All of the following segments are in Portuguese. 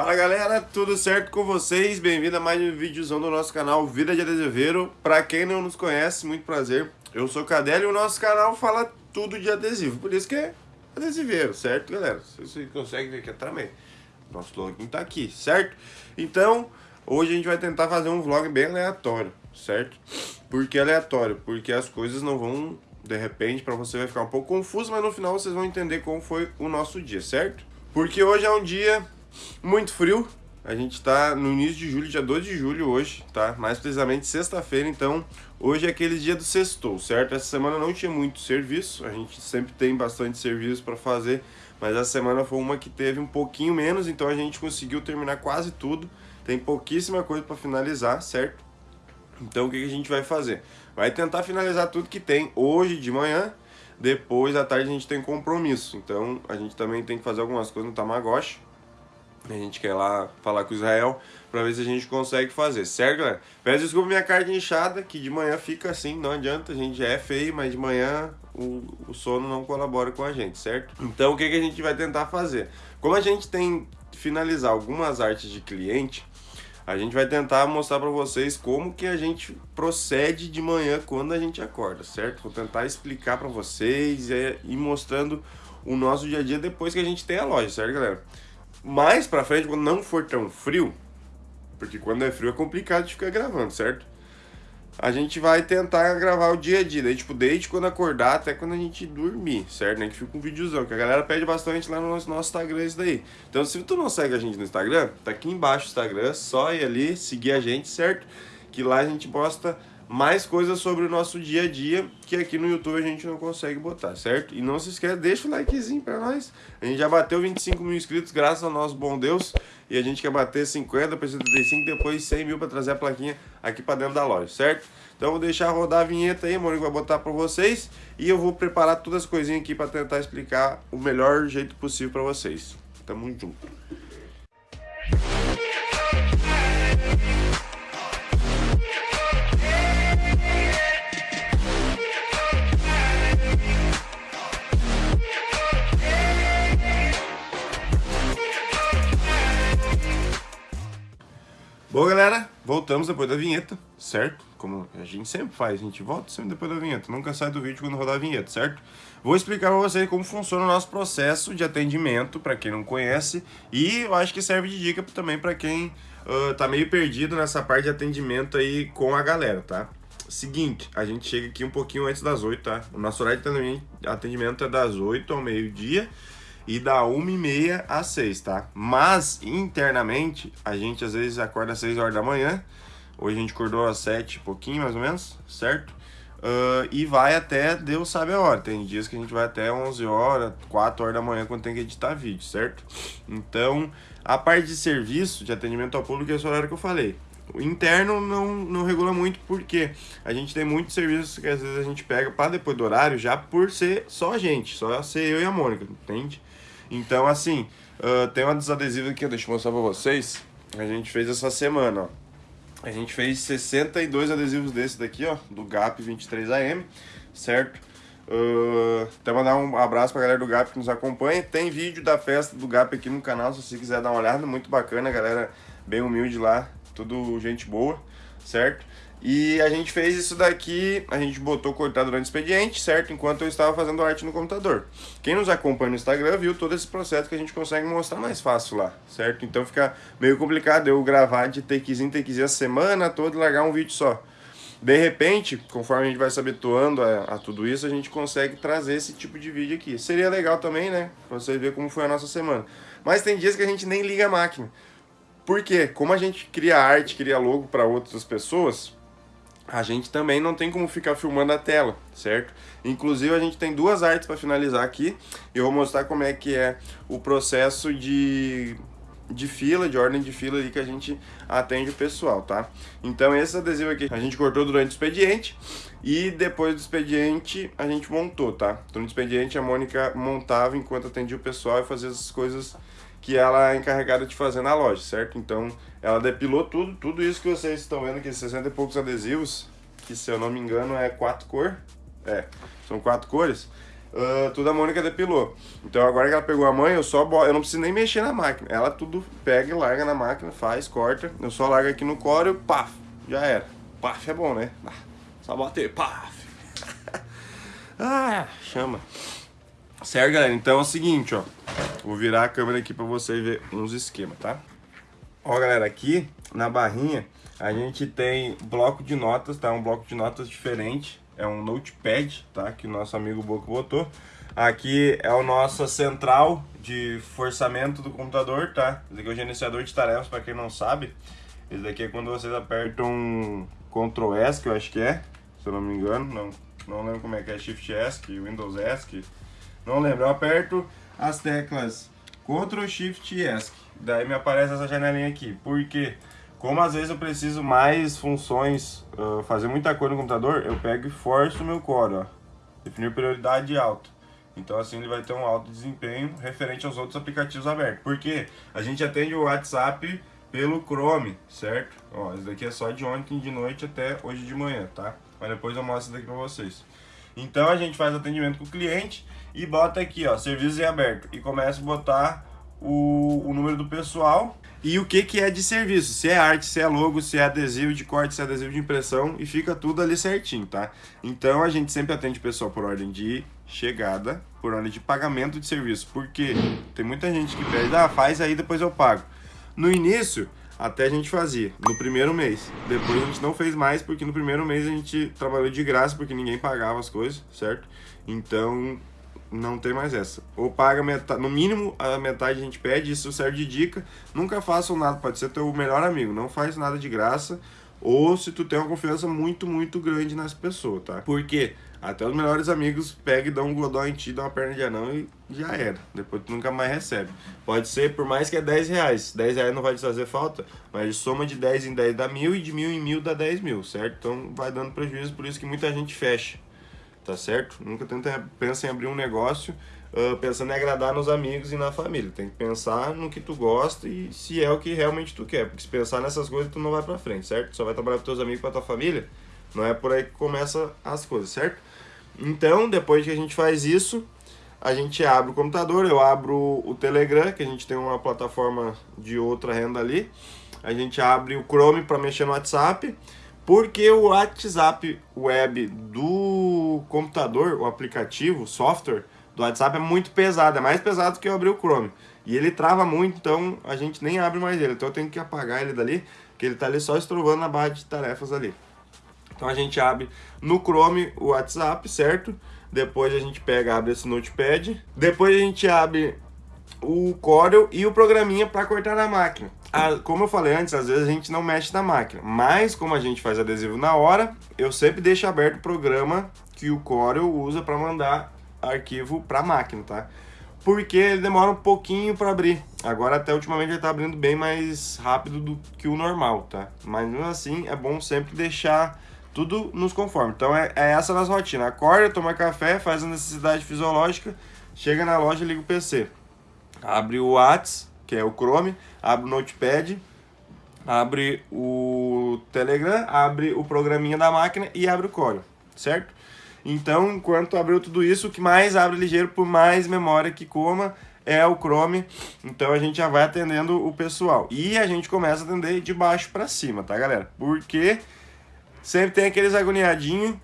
Fala galera, tudo certo com vocês? Bem-vindo a mais um vídeozão do nosso canal Vida de Adesiveiro. Pra quem não nos conhece, muito prazer. Eu sou o Cadelo e o nosso canal fala tudo de adesivo, por isso que é adesiveiro, certo galera? Vocês conseguem ver aqui atrás também. Nosso login tá aqui, certo? Então, hoje a gente vai tentar fazer um vlog bem aleatório, certo? Por que aleatório? Porque as coisas não vão, de repente, pra você vai ficar um pouco confuso, mas no final vocês vão entender como foi o nosso dia, certo? Porque hoje é um dia muito frio, a gente está no início de julho, dia 2 de julho hoje, tá? Mais precisamente sexta-feira, então hoje é aquele dia do sextou, certo? Essa semana não tinha muito serviço, a gente sempre tem bastante serviço para fazer, mas essa semana foi uma que teve um pouquinho menos, então a gente conseguiu terminar quase tudo. Tem pouquíssima coisa para finalizar, certo? Então o que, que a gente vai fazer? Vai tentar finalizar tudo que tem hoje de manhã, depois à tarde a gente tem compromisso. Então a gente também tem que fazer algumas coisas no Tamagotchi, a gente quer lá falar com Israel para ver se a gente consegue fazer, certo, galera? Peço desculpa minha carne inchada, que de manhã fica assim, não adianta, a gente já é feio, mas de manhã o, o sono não colabora com a gente, certo? Então o que, que a gente vai tentar fazer? Como a gente tem finalizar algumas artes de cliente, a gente vai tentar mostrar para vocês como que a gente procede de manhã quando a gente acorda, certo? Vou tentar explicar para vocês e ir mostrando o nosso dia a dia depois que a gente tem a loja, certo, galera? Mais pra frente, quando não for tão frio, porque quando é frio é complicado de ficar gravando, certo? A gente vai tentar gravar o dia a dia, daí tipo, desde quando acordar até quando a gente dormir, certo? Nem que fica um videozão, que a galera pede bastante lá no nosso, nosso Instagram isso daí. Então se tu não segue a gente no Instagram, tá aqui embaixo o Instagram, só ir ali, seguir a gente, certo? Que lá a gente posta mais coisas sobre o nosso dia a dia que aqui no YouTube a gente não consegue botar, certo? E não se esqueça, deixa o likezinho pra nós. A gente já bateu 25 mil inscritos, graças ao nosso bom Deus. E a gente quer bater 50 para 75, depois 100 mil para trazer a plaquinha aqui para dentro da loja, certo? Então eu vou deixar rodar a vinheta aí, o Mônico vai botar para vocês. E eu vou preparar todas as coisinhas aqui para tentar explicar o melhor jeito possível para vocês. Tamo junto. Bom, galera, voltamos depois da vinheta, certo? Como a gente sempre faz, a gente volta sempre depois da vinheta, nunca sai do vídeo quando rodar a vinheta, certo? Vou explicar para vocês como funciona o nosso processo de atendimento, para quem não conhece, e eu acho que serve de dica também para quem uh, tá meio perdido nessa parte de atendimento aí com a galera, tá? Seguinte, a gente chega aqui um pouquinho antes das 8, tá? O nosso horário de atendimento é das 8 ao meio-dia, e da 1h30 às 6, tá? Mas, internamente, a gente às vezes acorda às 6 horas da manhã. Hoje a gente acordou às 7 pouquinho, mais ou menos, certo? Uh, e vai até Deus sabe a hora. Tem dias que a gente vai até 11 horas, 4 horas da manhã quando tem que editar vídeo, certo? Então, a parte de serviço, de atendimento ao público, é esse horário que eu falei. O interno não, não regula muito porque a gente tem muitos serviços que às vezes a gente pega para depois do horário já por ser só a gente, só ser eu e a Mônica, entende? Então, assim, uh, tem uma dos adesivos aqui, deixa eu mostrar pra vocês. A gente fez essa semana, ó. A gente fez 62 adesivos desse daqui, ó, do GAP 23AM, certo? Uh, até mandar um abraço pra galera do GAP que nos acompanha. Tem vídeo da festa do GAP aqui no canal, se você quiser dar uma olhada, muito bacana, galera bem humilde lá, tudo gente boa, certo? E a gente fez isso daqui, a gente botou cortar durante o expediente, certo? Enquanto eu estava fazendo arte no computador. Quem nos acompanha no Instagram viu todo esse processo que a gente consegue mostrar mais fácil lá, certo? Então fica meio complicado eu gravar de takezinho, takezinho a semana toda e largar um vídeo só. De repente, conforme a gente vai se habituando a, a, tudo isso, a gente consegue trazer esse tipo de vídeo aqui. Seria legal também, né? Pra você ver como foi a nossa semana. Mas tem dias que a gente nem liga a máquina. Por quê? Como a gente cria arte, cria logo para outras pessoas, a gente também não tem como ficar filmando a tela, certo? Inclusive a gente tem duas artes para finalizar aqui. Eu vou mostrar como é que é o processo de, de fila, de ordem de fila ali que a gente atende o pessoal, tá? Então esse adesivo aqui a gente cortou durante o expediente e depois do expediente a gente montou, tá? Durante o expediente a Mônica montava enquanto atendia o pessoal e fazia as coisas que ela é encarregada de fazer na loja, certo? Então, ela depilou tudo, tudo isso que vocês estão vendo aqui, 60 e poucos adesivos, que se eu não me engano é quatro cor, é, são quatro cores, Uh, tudo a Mônica depilou. Então agora que ela pegou a mãe, eu só eu não preciso nem mexer na máquina. Ela tudo pega e larga na máquina, faz, corta. Eu só largo aqui no core paf, já era. Paf é bom, né? Só bater, paf. ah, chama. Certo, galera? Então é o seguinte, ó. Vou virar a câmera aqui pra vocês ver uns esquemas, tá? Ó, galera, aqui na barrinha a gente tem bloco de notas, tá? Um bloco de notas diferente é um notepad, tá? Que o nosso amigo Boco botou. Aqui é o nosso central de forçamento do computador, tá? Esse aqui é o gerenciador de tarefas, para quem não sabe. Esse daqui é quando vocês apertam Ctrl S, que eu acho que é, se eu não me engano. Não, não lembro como é que é, Shift S, Windows S, não lembro. Eu aperto as teclas Ctrl Shift e ESC. Daí me aparece essa janelinha aqui. Por quê? Como às vezes eu preciso mais funções, uh, fazer muita coisa no computador, eu pego e forço o meu core, ó. Definir prioridade alta. Então assim ele vai ter um alto desempenho referente aos outros aplicativos abertos. Porque a gente atende o WhatsApp pelo Chrome, certo? Ó, esse daqui é só de ontem de noite até hoje de manhã, tá? Mas depois eu mostro isso daqui pra vocês. Então a gente faz atendimento com o cliente e bota aqui, ó, serviços em aberto. E começa a botar o, o número do pessoal e o que, que é de serviço, se é arte, se é logo, se é adesivo de corte, se é adesivo de impressão e fica tudo ali certinho, tá? Então a gente sempre atende o pessoal por ordem de chegada, por ordem de pagamento de serviço, porque tem muita gente que pede, ah, faz aí depois eu pago. No início, até a gente fazia, no primeiro mês. Depois a gente não fez mais, porque no primeiro mês a gente trabalhou de graça, porque ninguém pagava as coisas, certo? Então não tem mais essa. Ou paga metade, no mínimo a metade a gente pede, isso serve de dica. Nunca façam nada, pode ser teu melhor amigo, não faz nada de graça. Ou se tu tem uma confiança muito, muito grande nessa pessoa, tá? Porque até os melhores amigos pegam e dão um godó em ti, dão uma perna de anão e já era. Depois tu nunca mais recebe. Pode ser, por mais que é 10 reais. 10 reais não vai te fazer falta, mas soma de 10 em 10 dá mil e de mil em mil dá 10 mil, certo? Então vai dando prejuízo, por isso que muita gente fecha tá certo? Nunca tenta, pensa em abrir um negócio uh, pensando em agradar nos amigos e na família. Tem que pensar no que tu gosta e se é o que realmente tu quer. Porque se pensar nessas coisas, tu não vai pra frente, certo? Só vai trabalhar com teus amigos, com a tua família. Não é por aí que começa as coisas, certo? Então, depois que a gente faz isso, a gente abre o computador, eu abro o Telegram, que a gente tem uma plataforma de outra renda ali. A gente abre o Chrome para mexer no WhatsApp. Porque o WhatsApp web do computador, o aplicativo, o software do WhatsApp é muito pesado, é mais pesado que eu abrir o Chrome. E ele trava muito, então a gente nem abre mais ele. Então eu tenho que apagar ele dali, que ele está ali só estrovando na barra de tarefas ali. Então a gente abre no Chrome o WhatsApp, certo? Depois a gente pega, abre esse Notepad. Depois a gente abre o Corel e o programinha para cortar na máquina. Como eu falei antes, às vezes a gente não mexe na máquina, mas como a gente faz adesivo na hora, eu sempre deixo aberto o programa que o Corel usa para mandar arquivo para a máquina, tá? Porque ele demora um pouquinho para abrir. Agora até ultimamente ele está abrindo bem mais rápido do que o normal, tá? Mas mesmo assim é bom sempre deixar tudo nos conformes. Então é, é essa a nossa rotina. Acorda, toma café, faz a necessidade fisiológica, chega na loja, liga o PC abre o Whats, que é o Chrome, abre o Notepad, abre o Telegram, abre o programinha da máquina e abre o Corel, certo? Então, enquanto abriu tudo isso, o que mais abre ligeiro por mais memória que coma é o Chrome. Então a gente já vai atendendo o pessoal. E a gente começa a atender de baixo para cima, tá, galera? Porque sempre tem aqueles agoniadinhos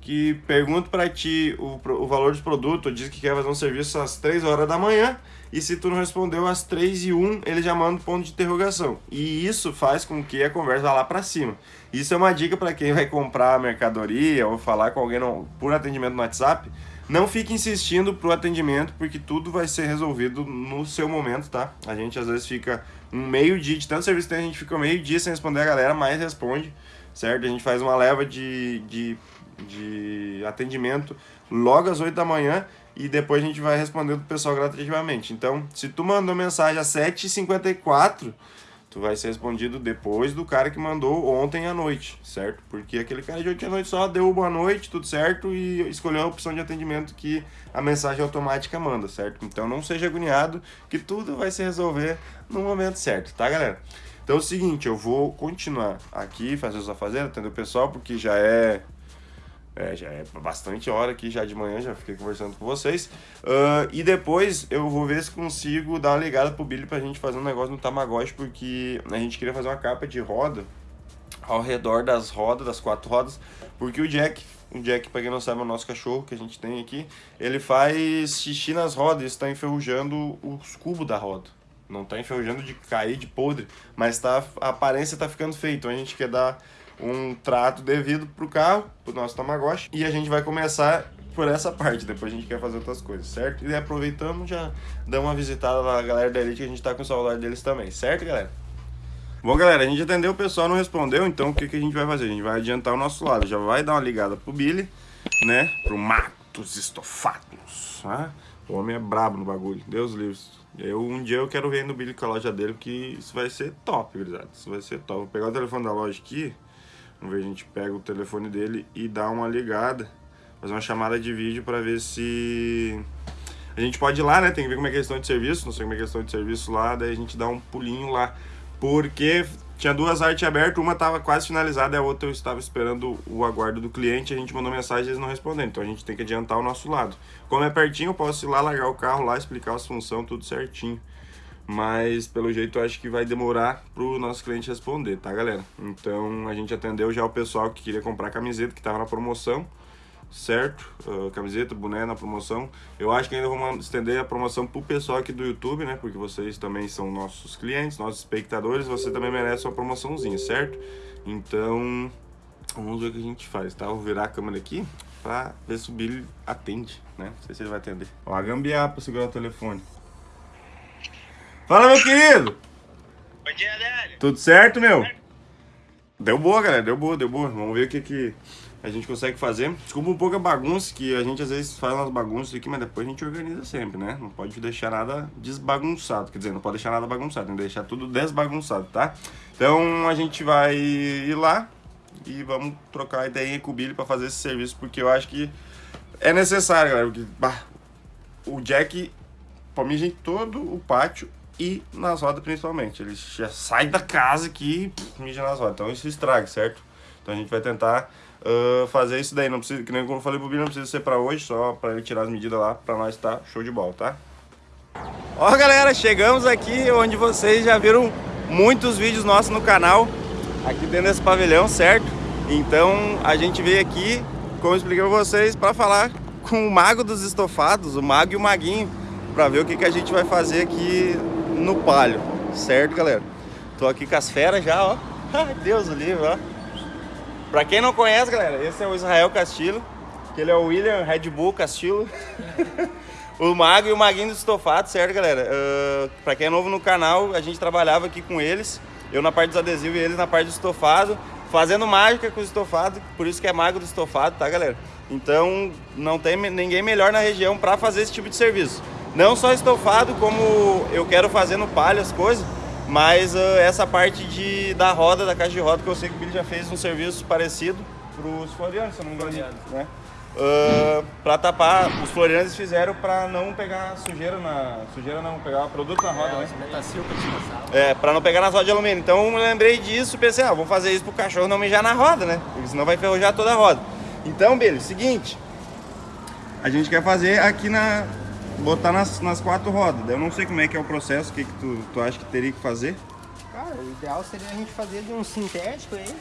que perguntam para ti o, o valor dos produtos, diz que quer fazer um serviço às 3 horas da manhã e se tu não respondeu às 3 e 1, ele já manda um ponto de interrogação. E isso faz com que a conversa vá lá para cima. Isso é uma dica para quem vai comprar mercadoria ou falar com alguém no, por atendimento no WhatsApp. Não fique insistindo pro atendimento, porque tudo vai ser resolvido no seu momento, tá? A gente às vezes fica um meio dia, de tanto serviço que a gente fica meio dia sem responder a galera, mas responde, certo? A gente faz uma leva de, de, de atendimento logo às 8 da manhã e depois a gente vai responder do pessoal gratuitamente. Então, se tu mandou mensagem às 7h54, tu vai ser respondido depois do cara que mandou ontem à noite, certo? Porque aquele cara de ontem à noite só deu boa noite, tudo certo, e escolheu a opção de atendimento que a mensagem automática manda, certo? Então não seja agoniado, que tudo vai se resolver no momento certo, tá, galera? Então é o seguinte, eu vou continuar aqui, fazer os afazeres, atender o pessoal, porque já é É, já é bastante hora aqui já de manhã, já fiquei conversando com vocês. Uh, e depois eu vou ver se consigo dar uma ligada pro Billy pra gente fazer um negócio no Tamagotchi, porque a gente queria fazer uma capa de roda ao redor das rodas, das quatro rodas, porque o Jack, o Jack, pra quem não sabe, é o nosso cachorro que a gente tem aqui, ele faz xixi nas rodas, isso tá enferrujando os cubos da roda. Não tá enferrujando de cair, de podre, mas tá, a aparência tá ficando feia, então a gente quer dar um trato devido pro carro, pro nosso Tamagotchi, e a gente vai começar por essa parte, depois a gente quer fazer outras coisas, certo? E aproveitando, já dá uma visitada na galera da Elite, que a gente tá com celular deles também, certo, galera? Bom, galera, a gente atendeu o pessoal, não respondeu, então o que, que a gente vai fazer? A gente vai adiantar o nosso lado, já vai dar uma ligada pro Billy, né? Pro Matos Estofados, tá? O homem é brabo no bagulho, Deus livre. Eu, um dia eu quero ver no Billy com a loja dele, porque isso vai ser top, gurizada. Isso vai ser top. Vou pegar o telefone da loja aqui, Vamos ver, a gente pega o telefone dele e dá uma ligada, fazer uma chamada de vídeo para ver se... A gente pode ir lá, né? Tem que ver como é, questão de serviço, não sei como é questão de serviço lá, daí a gente dá um pulinho lá. Porque tinha duas artes abertas, uma estava quase finalizada a outra eu estava esperando o aguardo do cliente, a gente mandou mensagem e eles não responderam, então a gente tem que adiantar o nosso lado. Como é pertinho, eu posso ir lá, largar o carro lá, explicar as funções, tudo certinho mas pelo jeito acho que vai demorar pro nosso cliente responder, tá galera? Então a gente atendeu já o pessoal que queria comprar camiseta, que tava na promoção, certo? Uh, camiseta, boné na promoção. Eu acho que ainda vamos estender a promoção pro pessoal aqui do YouTube, né? Porque vocês também são nossos clientes, nossos espectadores, você também merece uma promoçãozinha, certo? Então, vamos ver o que a gente faz, tá? Vou virar a câmera aqui pra ver se o Billy atende, né? Não sei se ele vai atender. Ó, a gambiarra pra segurar o telefone. Fala, meu querido! Bom dia, Délio. Tudo certo, meu? Deu boa, galera, deu boa, deu boa. Vamos ver o que, que a gente consegue fazer. Desculpa um pouco a bagunça, que a gente às vezes faz umas bagunças aqui, mas depois a gente organiza sempre, né? Não pode deixar nada desbagunçado, quer dizer, não pode deixar nada bagunçado, tem que deixar tudo desbagunçado, tá? Então a gente vai ir lá e vamos trocar ideia com o Billy pra fazer esse serviço, porque eu acho que é necessário, galera, porque bah, o Jack, pra mim, gente, todo o pátio e nas rodas principalmente. Ele já sai da casa aqui e mija nas rodas. Então isso estraga, certo? Então a gente vai tentar uh, fazer isso daí. Não precisa, que nem como eu falei pro Bino, não precisa ser pra hoje, só pra ele tirar as medidas lá, pra nós tá show de bola, tá? Ó galera, chegamos aqui onde vocês já viram muitos vídeos nossos no canal, aqui dentro desse pavilhão, certo? Então a gente veio aqui, como eu expliquei pra vocês, pra falar com o mago dos estofados, o mago e o maguinho, pra ver o que, que a gente vai fazer aqui no palio, certo, galera? Tô aqui com as feras já, ó. Deus o livre, ó. Pra quem não conhece, galera, esse é o Israel Castilho, que ele é o William Red Bull Castilho. o Mago e o Maguinho do Estofado, certo, galera? Uh, pra quem é novo no canal, a gente trabalhava aqui com eles, eu na parte dos adesivos e eles na parte do estofado, fazendo mágica com o estofado, por isso que é Mago do Estofado, tá, galera? Então, não tem ninguém melhor na região pra fazer esse tipo de serviço. Não só estofado, como eu quero fazer no palha as coisas, mas uh, essa parte de, da roda, da caixa de roda, que eu sei que o Billy já fez um serviço parecido para os florianos, se eu não me engano. Né? Uh, para tapar, os florianos fizeram para não pegar sujeira na. Sujeira não, pegar produto na roda, é, né? É, para não pegar nas rodas de alumínio. Então eu lembrei disso e pensei, ah, vou fazer isso pro cachorro não mijar na roda, né? Porque senão vai ferrojar toda a roda. Então, Billy, seguinte. A gente quer fazer aqui na, botar nas, nas quatro rodas. Eu não sei como é que é o processo, o que, que tu, tu acha que teria que fazer? Cara, o ideal seria a gente fazer de um sintético aí.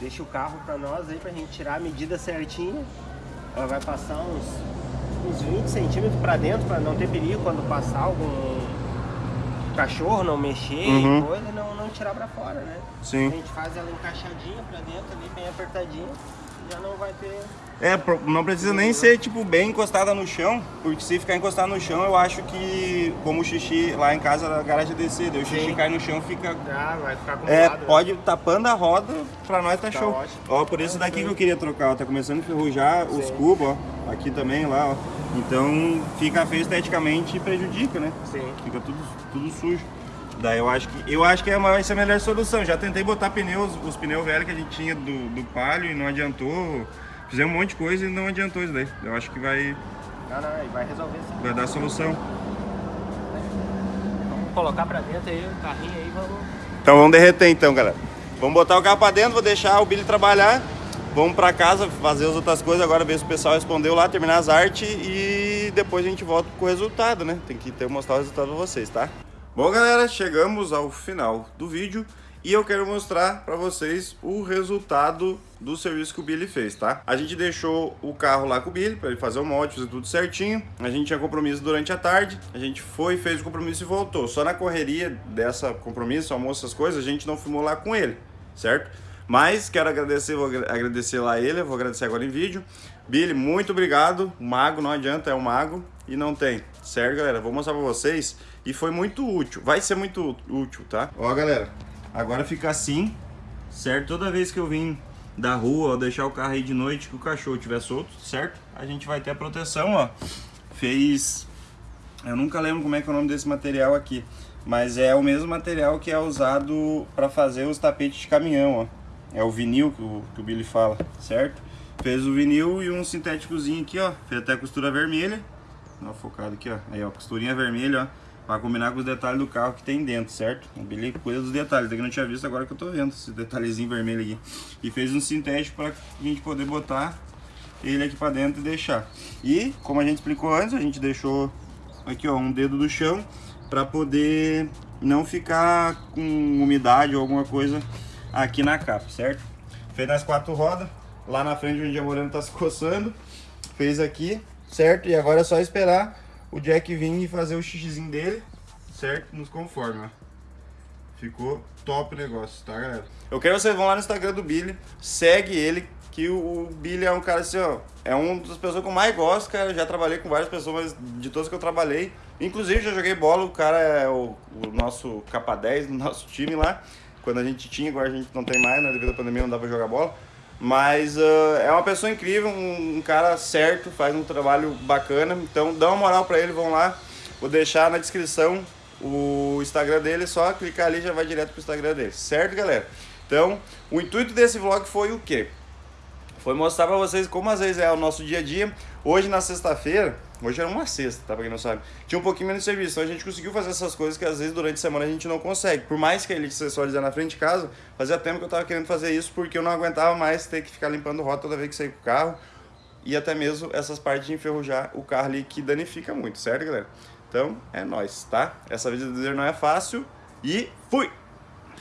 Deixa o carro pra nós aí, pra gente tirar a medida certinha. Ela vai passar uns, uns 20 centímetros pra dentro, pra não ter perigo quando passar algum cachorro, não mexer uhum. e coisa, não, não tirar pra fora, né? Sim. A gente faz ela encaixadinha pra dentro ali, bem apertadinha, já não vai ter é, não precisa nem ser, tipo, bem encostada no chão, porque se ficar encostada no chão, eu acho que, como o xixi lá em casa, a garagem é descer, daí o xixi Sim. cai no chão, fica... Ah, vai ficar É, né? pode, tapando a roda, pra nós tá, tá show. Ótimo. Ó, por isso daqui que eu queria trocar, ó, tá começando a enferrujar os cubos, ó, aqui também, lá, ó. Então, fica feio esteticamente e prejudica, né? Sim. Fica tudo, tudo sujo. Daí eu acho que eu acho que é vai ser a melhor solução. Já tentei botar pneus, os pneus velhos que a gente tinha do, do palio e não adiantou. Fizemos um monte de coisa e não adiantou isso daí. Eu acho que vai... Não, não, vai resolver sim. Vai dar solução. Vamos colocar pra dentro aí o carrinho aí, vamos... Então vamos derreter então, galera. Vamos botar o carro pra dentro, vou deixar o Billy trabalhar Vamos pra casa fazer as outras coisas, agora ver se o pessoal respondeu lá, terminar as artes e depois a gente volta com o resultado, né? Tem que ter mostrar o resultado pra vocês, tá? Bom, galera, chegamos ao final do vídeo e eu quero mostrar pra vocês o resultado do serviço que o Billy fez, tá? A gente deixou o carro lá com o Billy pra ele fazer o mod, fazer tudo certinho. A gente tinha compromisso durante a tarde, a gente foi, fez o compromisso e voltou. Só na correria dessa compromisso, almoço, essas coisas, a gente não filmou lá com ele, certo? Mas quero agradecer, vou agradecer lá ele, vou agradecer agora em vídeo. Billy, muito obrigado. Mago, não adianta, é um mago e não tem. Certo, galera? Vou mostrar pra vocês e foi muito útil. Vai ser muito útil, tá? Ó, galera, agora fica assim, certo? Toda vez que eu vim da rua ou deixar o carro aí de noite que o cachorro estiver solto, certo? A gente vai ter a proteção, ó. Fez... Eu nunca lembro como é que é o nome desse material aqui. Mas é o mesmo material que é usado para fazer os tapetes de caminhão, ó. É o vinil que o, que o Billy fala, certo? Fez o vinil e um sintéticozinho aqui, ó. Fez até a costura vermelha. Ó, focado aqui, ó. Aí, ó, costurinha vermelha, ó. Pra combinar com os detalhes do carro que tem dentro, certo? O cuida dos detalhes. Daqui não tinha visto, agora que eu tô vendo esse detalhezinho vermelho aqui. E fez um sintético pra gente poder botar ele aqui pra dentro e deixar. E, como a gente explicou antes, a gente deixou aqui, ó, um dedo do chão pra poder não ficar com umidade ou alguma coisa aqui na capa, certo? Fez nas quatro rodas, lá na frente onde a Moreno tá se coçando, fez aqui, certo? E agora é só esperar o Jack vir e fazer o xixizinho dele, certo? Nos conforme, ó. Ficou top o negócio, tá, galera? Eu quero que vocês vão lá no Instagram do Billy, segue ele, que o Billy é um cara assim, ó, é uma das pessoas que eu mais gosto, cara. Eu já trabalhei com várias pessoas, mas de todas que eu trabalhei, inclusive já joguei bola, o cara é o, o nosso capa 10 do nosso time lá quando a gente tinha, agora a gente não tem mais, né? Devido à pandemia não dá pra jogar bola. Mas uh, é uma pessoa incrível, um, um, cara certo, faz um trabalho bacana. Então dá uma moral pra ele, vão lá. Vou deixar na descrição o Instagram dele, só clicar ali já vai direto pro Instagram dele. Certo, galera? Então, o intuito desse vlog foi o quê? Foi mostrar pra vocês como às vezes é o nosso dia a dia. Hoje na sexta-feira, Hoje era uma sexta, tá? Pra quem não sabe. Tinha um pouquinho menos de serviço. Então a gente conseguiu fazer essas coisas que às vezes durante a semana a gente não consegue. Por mais que ele acessorize na frente de casa, fazia tempo que eu tava querendo fazer isso porque eu não aguentava mais ter que ficar limpando rota toda vez que sair com o carro. E até mesmo essas partes de enferrujar o carro ali que danifica muito, certo, galera? Então, é nóis, tá? Essa vida do não é fácil e fui!